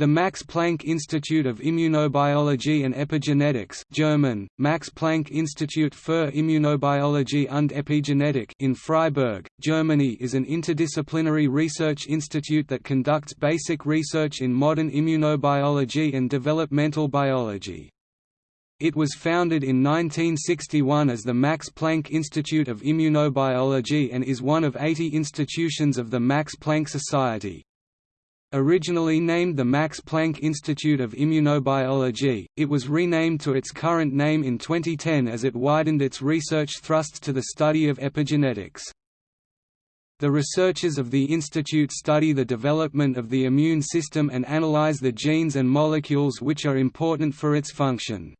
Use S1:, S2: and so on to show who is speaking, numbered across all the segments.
S1: The Max Planck Institute of Immunobiology and Epigenetics German, Max Planck Institut für Immunobiologie und Epigenetik in Freiburg, Germany is an interdisciplinary research institute that conducts basic research in modern immunobiology and developmental biology. It was founded in 1961 as the Max Planck Institute of Immunobiology and is one of 80 institutions of the Max Planck Society. Originally named the Max Planck Institute of Immunobiology, it was renamed to its current name in 2010 as it widened its research thrusts to the study of epigenetics. The researchers of the institute study the development of the immune system and analyze the genes and molecules which are important for its function.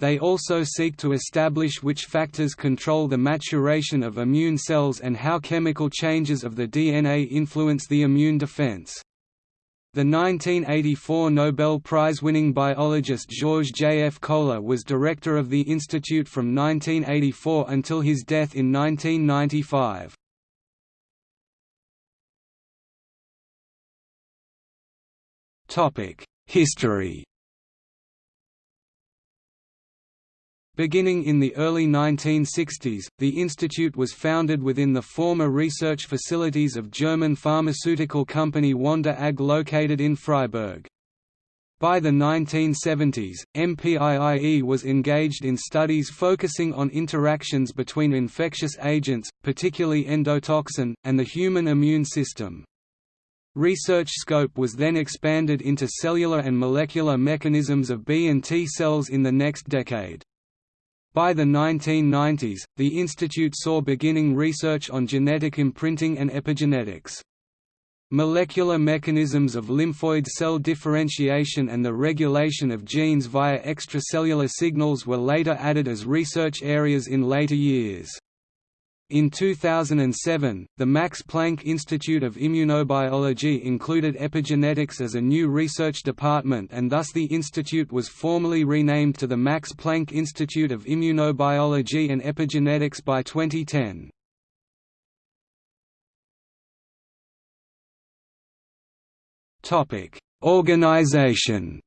S1: They also seek to establish which factors control the maturation of immune cells and how chemical changes of the DNA influence the immune defense. The 1984 Nobel Prize-winning biologist George J. F. Kohler was director of the institute from 1984 until his death in 1995. History Beginning in the early 1960s, the institute was founded within the former research facilities of German pharmaceutical company Wander AG located in Freiburg. By the 1970s, MPIIE was engaged in studies focusing on interactions between infectious agents, particularly endotoxin, and the human immune system. Research scope was then expanded into cellular and molecular mechanisms of B and T cells in the next decade. By the 1990s, the institute saw beginning research on genetic imprinting and epigenetics. Molecular mechanisms of lymphoid cell differentiation and the regulation of genes via extracellular signals were later added as research areas in later years. In 2007, the Max Planck Institute of Immunobiology included epigenetics as a new research department and thus the institute was formally renamed to the Max Planck Institute of Immunobiology and Epigenetics by 2010. Organization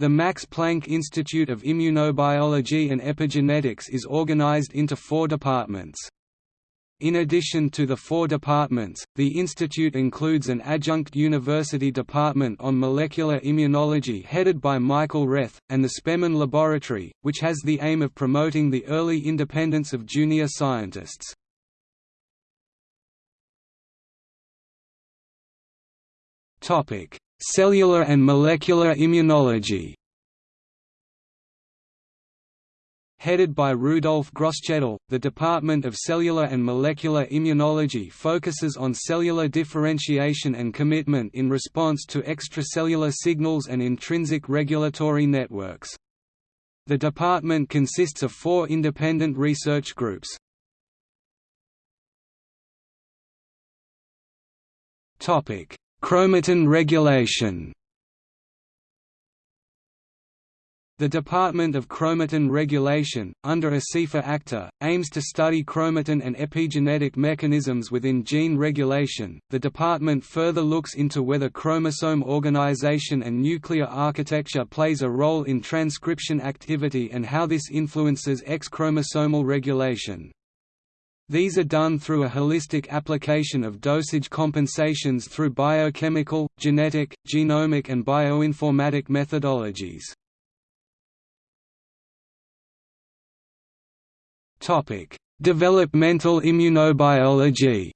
S1: The Max Planck Institute of Immunobiology and Epigenetics is organized into four departments. In addition to the four departments, the institute includes an adjunct university department on molecular immunology headed by Michael Reth, and the Spemann Laboratory, which has the aim of promoting the early independence of junior scientists. Cellular and molecular immunology Headed by Rudolf Grosschedl, the Department of Cellular and Molecular Immunology focuses on cellular differentiation and commitment in response to extracellular signals and intrinsic regulatory networks. The department consists of four independent research groups. Chromatin regulation The Department of Chromatin Regulation, under a Asifa Akhtar, aims to study chromatin and epigenetic mechanisms within gene regulation. The department further looks into whether chromosome organization and nuclear architecture plays a role in transcription activity and how this influences X-chromosomal regulation. These are done through a holistic application of dosage compensations through biochemical, genetic, genomic and bioinformatic methodologies. Developmental immunobiology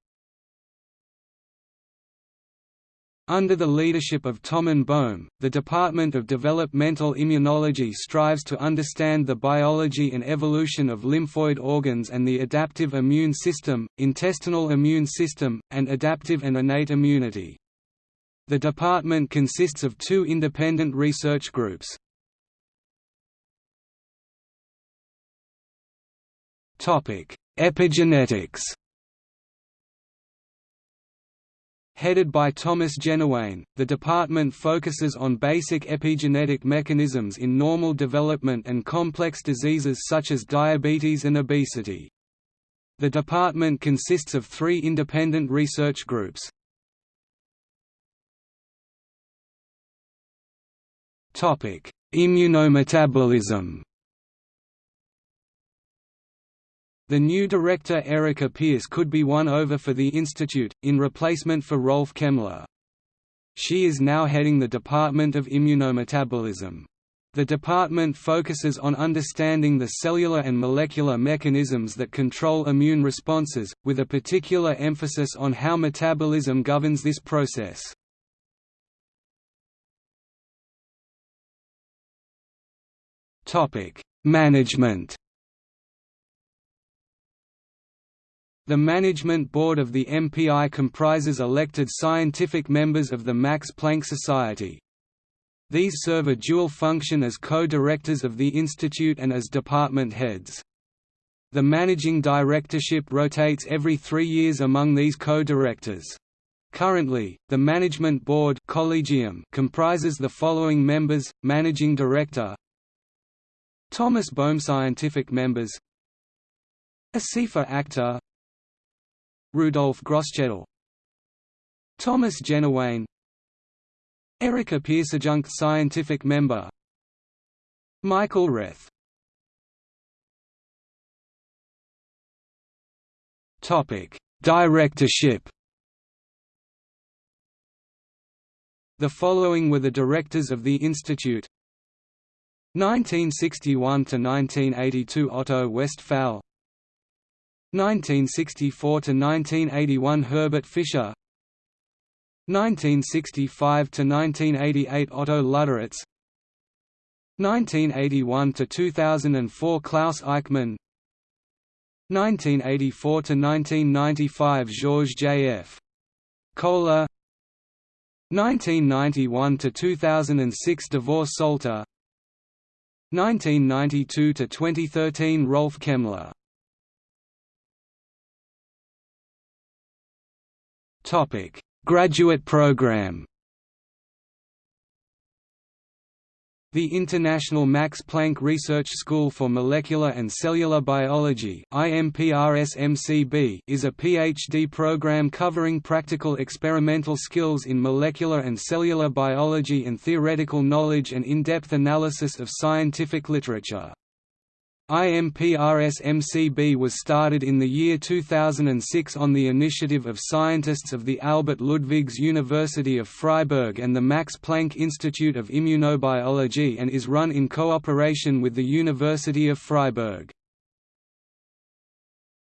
S1: Under the leadership of Thomas Bohm, the Department of Developmental Immunology strives to understand the biology and evolution of lymphoid organs and the adaptive immune system, intestinal immune system, and adaptive and innate immunity. The department consists of two independent research groups. Epigenetics Headed by Thomas Jenuwein, the department focuses on basic epigenetic mechanisms in normal development and complex diseases such as diabetes and obesity. The department consists of three independent research groups. Immunometabolism The new director Erika Pearce could be won over for the institute, in replacement for Rolf Kemler. She is now heading the Department of Immunometabolism. The department focuses on understanding the cellular and molecular mechanisms that control immune responses, with a particular emphasis on how metabolism governs this process. Management The Management Board of the MPI comprises elected scientific members of the Max Planck Society. These serve a dual function as co-directors of the institute and as department heads. The managing directorship rotates every three years among these co-directors. Currently, the Management Board Collegium comprises the following members, Managing Director Thomas Bohm Scientific members Asifa Akhtar Rudolf Grosschedl Thomas Jenuwein Erika Pierceadjunct Scientific Member Michael Reth Topic: Directorship. The following were the directors of the institute: 1961 to 1982 Otto Westphal 1964–1981 Herbert Fischer 1965 to 1988 Otto Luderitz 1981 to 2004 Klaus Eichmann 1984 to 1995 Georges J.F. Kohler 1991–2006 Davor Solter 1992–2013 Rolf Kemler Topic: Graduate program. The International Max Planck Research School for Molecular and Cellular Biology is a PhD program covering practical experimental skills in molecular and cellular biology and theoretical knowledge and in-depth analysis of scientific literature. IMPRS-MCB was started in the year 2006 on the initiative of scientists of the Albert Ludwigs University of Freiburg and the Max Planck Institute of Immunobiology and is run in cooperation with the University of Freiburg.